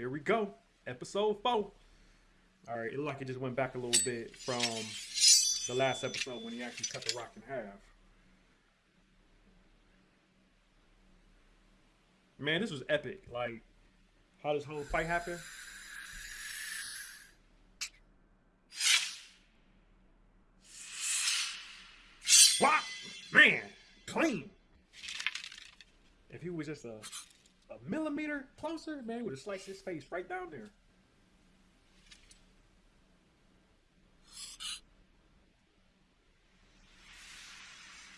here we go. Episode four. All right, it looked like it just went back a little bit from the last episode when he actually cut the rock in half. Man, this was epic. Like, how this whole fight happened. What? Man, clean. If he was just a, a millimeter closer, man, would have sliced his face right down there.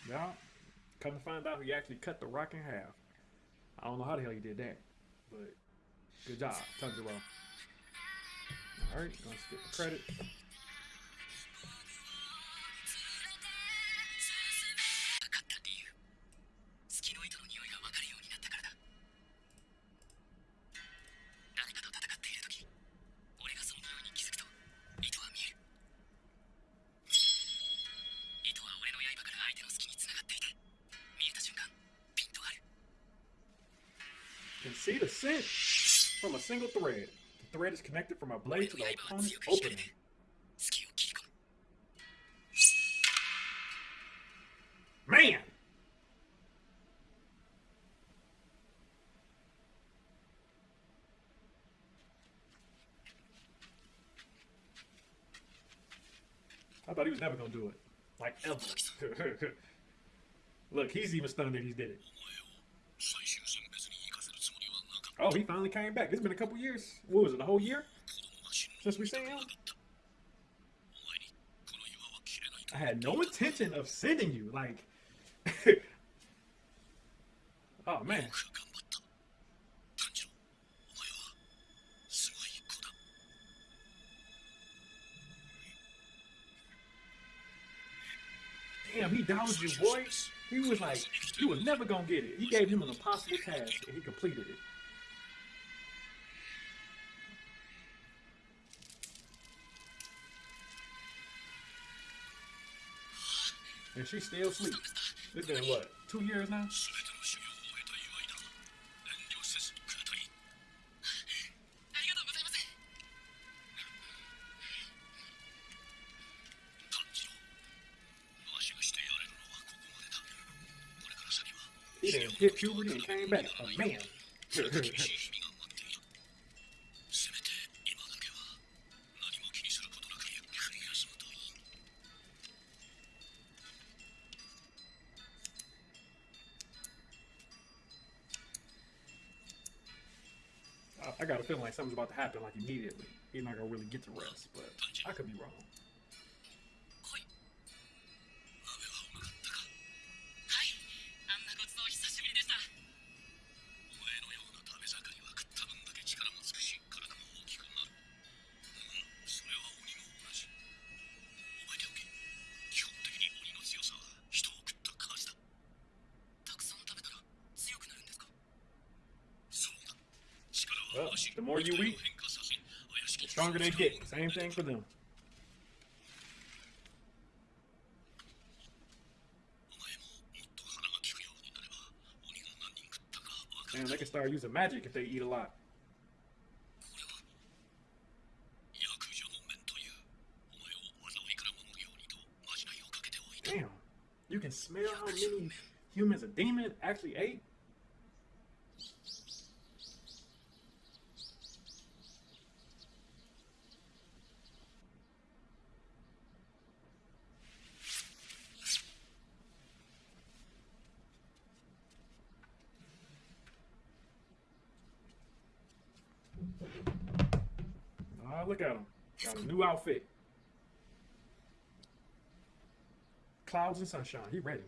Yeah. Come to find out, he actually cut the rock in half. I don't know how the hell he did that, but good job, Tanjiro. All right, gonna skip the credit. percent from a single thread. The thread is connected from a blade to the opponent's opening. Man! I thought he was never gonna do it. Like ever. Look, he's even stunned that he did it. Oh, he finally came back. It's been a couple years. What was it, a whole year since we seen him? I had no intention of sending you. Like, oh man. Damn, he dodged you, boy. He was like, he was never gonna get it. He gave him an impossible task, and he completed it. and she still sleeps. It's been what, two years now? He didn't hit puberty and came back a man. like something's about to happen like immediately. He's not gonna really get to rest, but I could be wrong. The more you eat, the stronger they get. Same thing for them. Damn, they can start using magic if they eat a lot. Damn, you can smell how many humans a demon actually ate? Ah, look at him. Got a new outfit. Clouds and sunshine. He ready.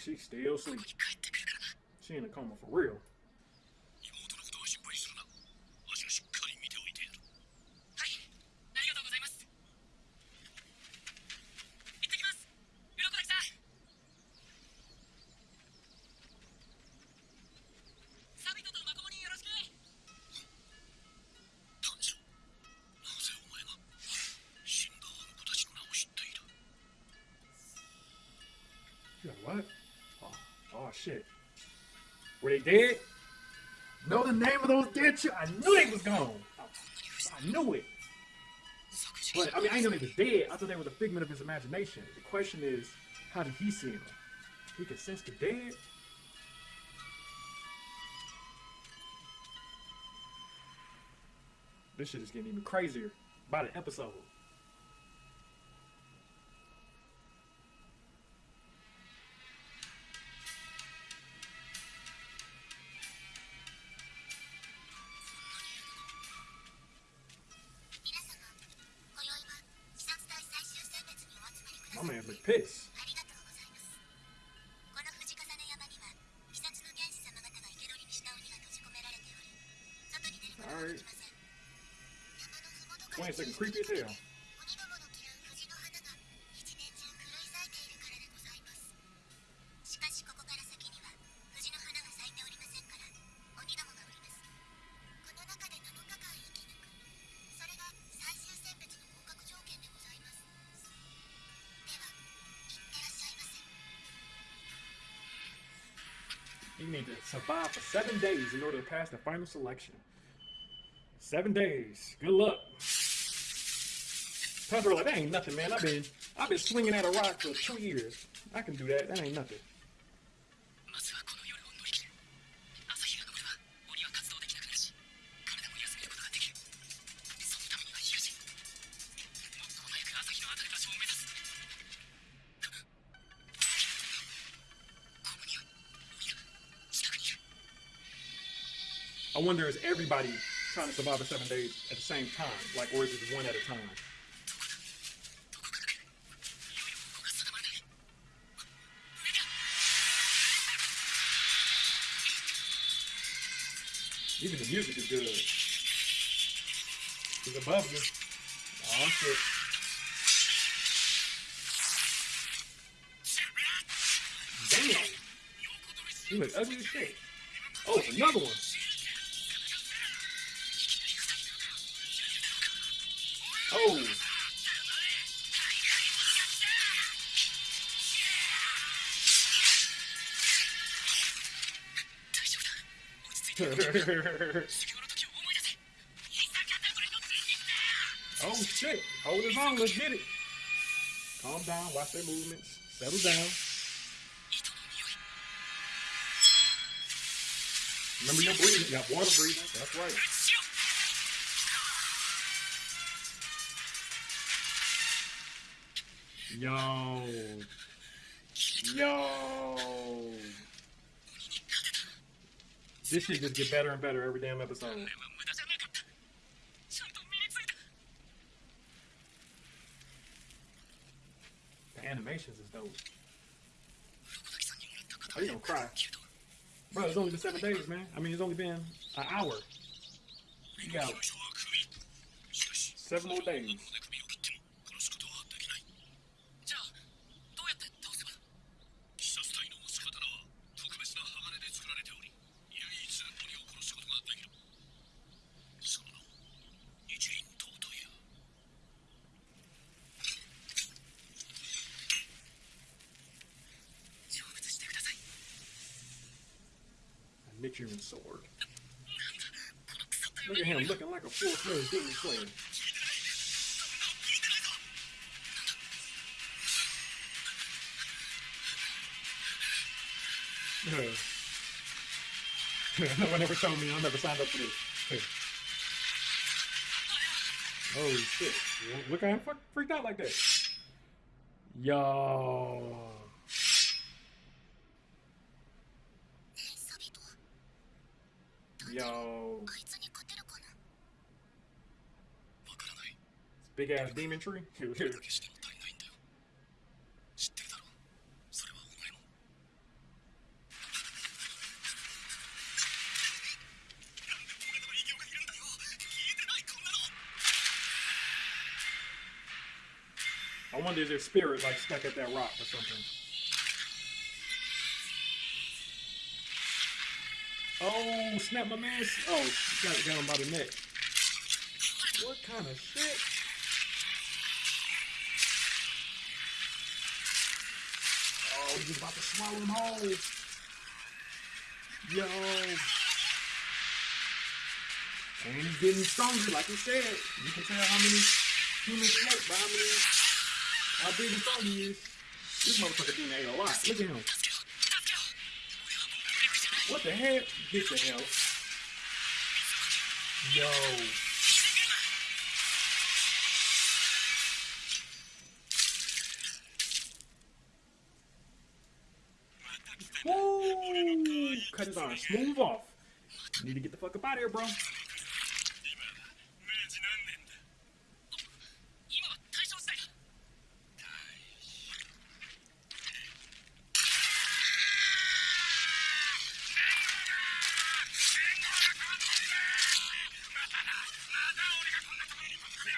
She's still sleeping. She in a coma for real. Shit. Were they dead? know the name of those dead children. I knew they was gone. I, I knew it. But I mean, I didn't know they was dead. I thought they was a figment of his imagination. The question is, how did he see them? He could sense the dead. This shit is getting even crazier by the episode. ませ。You need to survive for seven days in order to pass the final selection. Seven days. Good luck. Like, that ain't nothing, man. I've been I've been swinging at a rock for two years. I can do that. That ain't nothing. I wonder is everybody trying to survive for seven days at the same time, like, or is it one at a time? Even the music is good. It's above you. Oh shit. Damn. He look ugly as shit. Oh, another one. Oh shit. Hold his own. Let's get it. Calm down. Watch their movements. Settle down. Remember your breathing. Got water breathing. That's right. Yo. Yo. This should just get better and better every damn episode. The animations is dope. Are you gonna cry? Bro, it's only been seven days, man. I mean, it's only been an hour. You got seven more days. full no one ever told me I never signed up for this. Holy shit. Look at him freaked out like that. Yo. Yo. Big ass demon tree? I wonder if their spirit like stuck at that rock or something. Oh, snap my man. Oh, got, got him by the neck. What kind of shit? was about to swallow him whole. Yo. And he's getting stronger, like you said. You can tell how many humans float by how many, how big and strong he is. This motherfucker thing ate a lot. Look at him. What the heck? Get the hell. Yo. Cut his arms. Move off. You need to get the fuck up out of here, bro.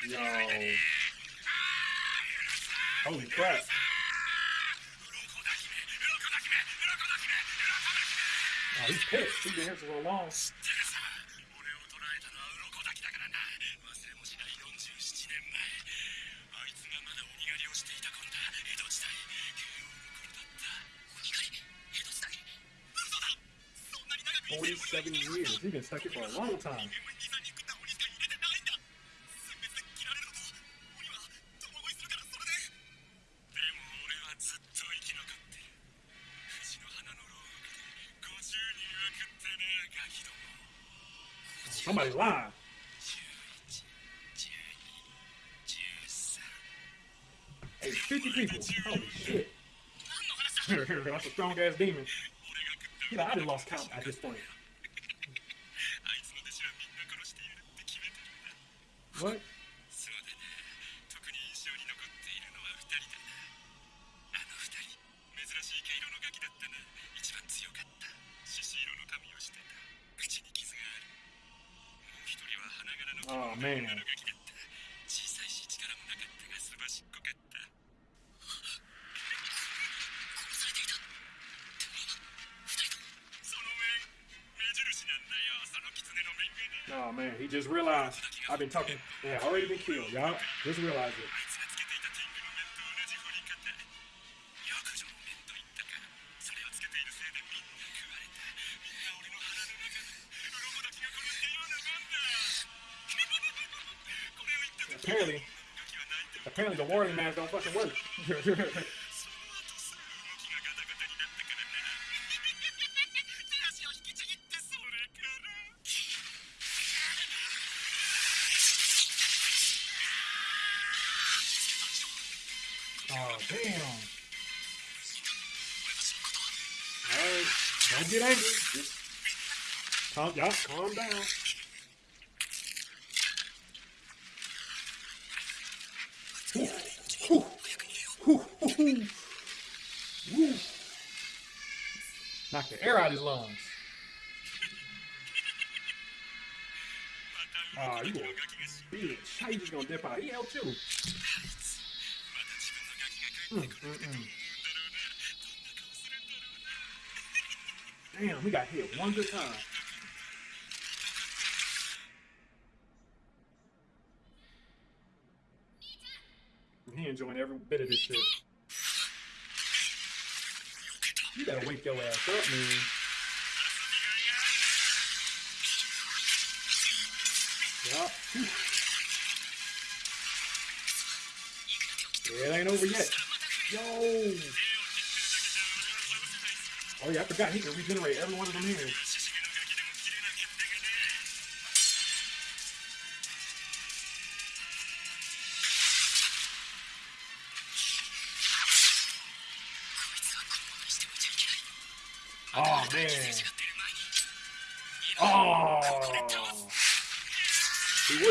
Yo. Holy crap. あいけついてねえぞこのな47 years. he's been stuck here for a long time. Somebody's lying. Hey, 50 people. Holy shit. That's a strong ass demon. You know, I just lost count at this point. What? man. Oh man, he just realized I've been talking. Yeah, already been killed, y'all. Just realize it. apparently, apparently the warning mask don't fucking work. oh, damn. All right, don't get angry. Just calm, y'all calm down. Knock the air out of his lungs. Ah, oh, you a bitch. How you just gonna dip out? He helped you. Mm, mm, mm. Damn, we got hit one good time. He enjoying every bit of this shit. You better wake your ass up, man. Yup. Yeah, it ain't over yet. Yo! Oh yeah, I forgot he can regenerate every one of them here.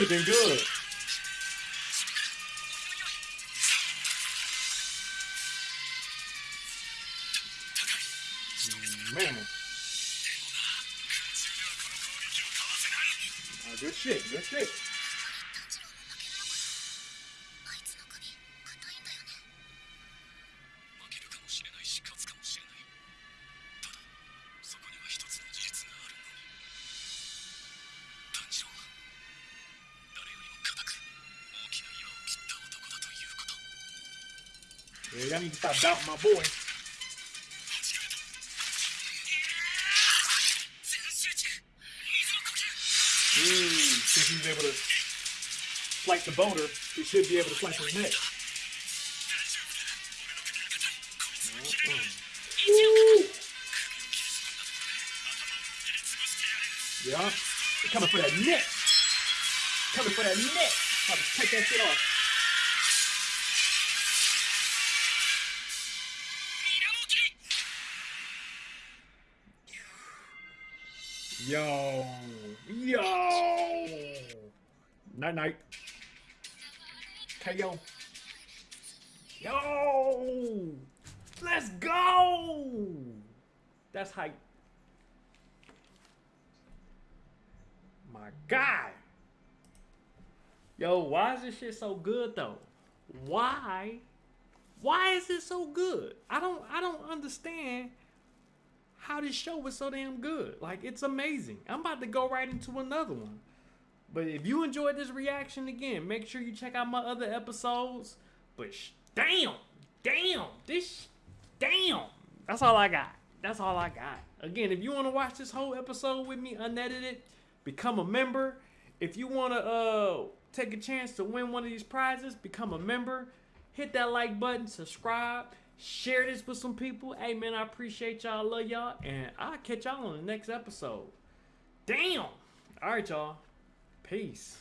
good. Man. Good shit, good shit. about my boy. Mm, since he's able to flight the boner, he should be able to flight the neck. Yeah. They're coming for that neck. Coming for that neck. About to take that shit off. Yo, yo. Night night. KO. Yo, let's go. That's hype. My God. Yo, why is this shit so good though? Why? Why is it so good? I don't I don't understand how this show was so damn good. Like it's amazing. I'm about to go right into another one. But if you enjoyed this reaction again, make sure you check out my other episodes. But damn, damn, this, damn. That's all I got. That's all I got. Again, if you want to watch this whole episode with me unedited, become a member. If you want to uh take a chance to win one of these prizes, become a member. Hit that like button, subscribe, share this with some people. Hey man, I appreciate y'all, love y'all, and I'll catch y'all on the next episode. Damn. All right, y'all. Peace.